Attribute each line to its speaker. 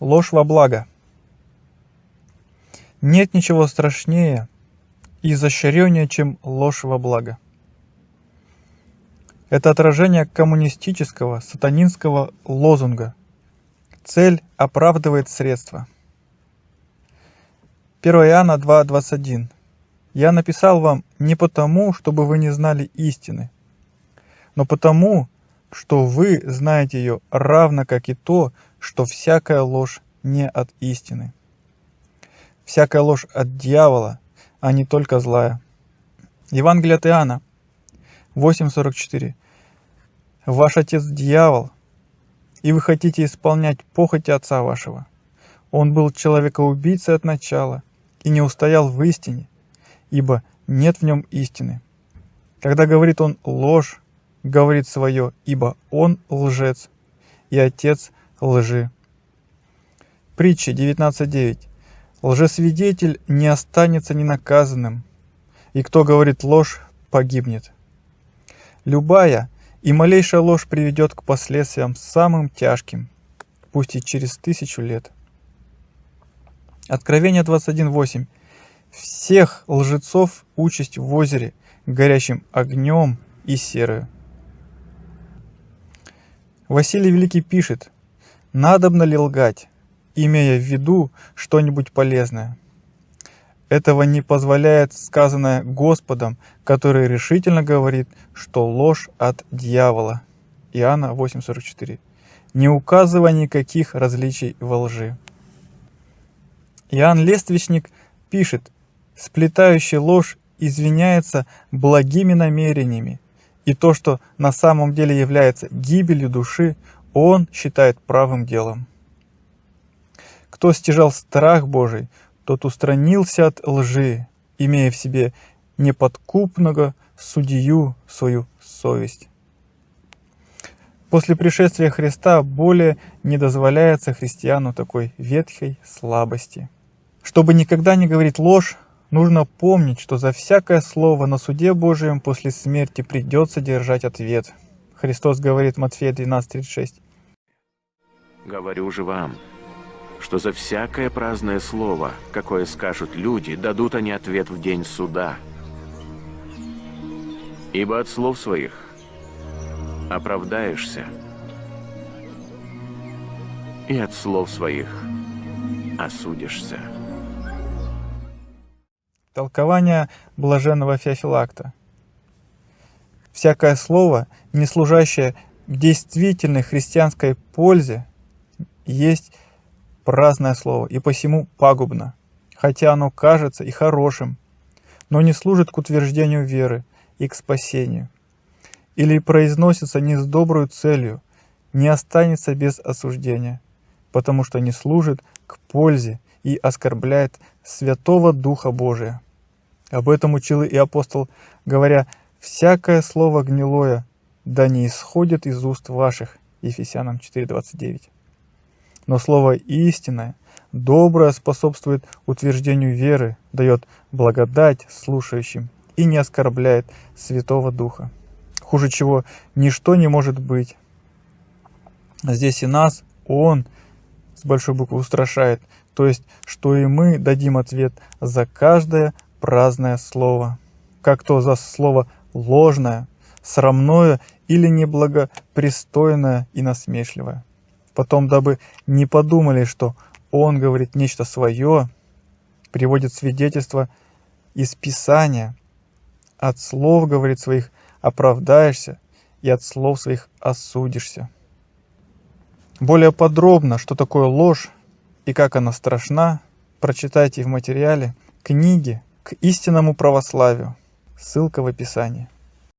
Speaker 1: Ложь во благо. Нет ничего страшнее и изощреннее, чем ложь во благо. Это отражение коммунистического, сатанинского лозунга «Цель оправдывает средства». 1 Иоанна 2.21 «Я написал вам не потому, чтобы вы не знали истины, но потому, что вы знаете ее равно как и то, что всякая ложь не от истины. Всякая ложь от дьявола, а не только злая. Евангелие от Иоанна 8.44 Ваш отец дьявол, и вы хотите исполнять похоти отца вашего. Он был человекоубийцей от начала и не устоял в истине, ибо нет в нем истины. Когда говорит он ложь, говорит свое, ибо он лжец и отец лжи. Притча 19.9. Лжесвидетель не останется ненаказанным, и кто говорит ложь, погибнет. Любая и малейшая ложь приведет к последствиям самым тяжким, пусть и через тысячу лет. Откровение 21.8. Всех лжецов участь в озере, горящим огнем и серою. Василий Великий пишет, «Надобно ли лгать, имея в виду что-нибудь полезное?» Этого не позволяет сказанное Господом, который решительно говорит, что ложь от дьявола. Иоанна 8.44. Не указывая никаких различий во лжи. Иоанн Лествичник пишет, сплетающий ложь извиняется благими намерениями, и то, что на самом деле является гибелью души, он считает правым делом. Кто стяжал страх Божий, тот устранился от лжи, имея в себе неподкупного судью свою совесть. После пришествия Христа более не дозволяется христиану такой ветхой слабости. Чтобы никогда не говорить ложь, Нужно помнить, что за всякое слово на суде Божьем после смерти придется держать ответ. Христос говорит Матфея 12:36.
Speaker 2: Говорю же вам, что за всякое праздное слово, какое скажут люди, дадут они ответ в день суда. Ибо от слов своих оправдаешься, и от слов своих осудишься.
Speaker 1: Толкование блаженного Феофилакта. Всякое слово, не служащее действительной христианской пользе, есть праздное слово, и посему пагубно, хотя оно кажется и хорошим, но не служит к утверждению веры и к спасению, или произносится не с доброй целью, не останется без осуждения, потому что не служит к пользе и оскорбляет Святого Духа Божия. Об этом учил и апостол, говоря, «Всякое слово гнилое, да не исходит из уст ваших» Ефесянам 4.29. Но слово истинное, доброе способствует утверждению веры, дает благодать слушающим и не оскорбляет Святого Духа. Хуже чего ничто не может быть. Здесь и нас Он с большой буквы устрашает, то есть, что и мы дадим ответ за каждое праздное слово, как то за слово ложное, срамное или неблагопристойное и насмешливое. Потом, дабы не подумали, что он говорит нечто свое, приводит свидетельство из Писания, от слов, говорит своих, оправдаешься, и от слов своих осудишься. Более подробно, что такое ложь и как она страшна, прочитайте в материале книги к истинному православию. Ссылка в описании.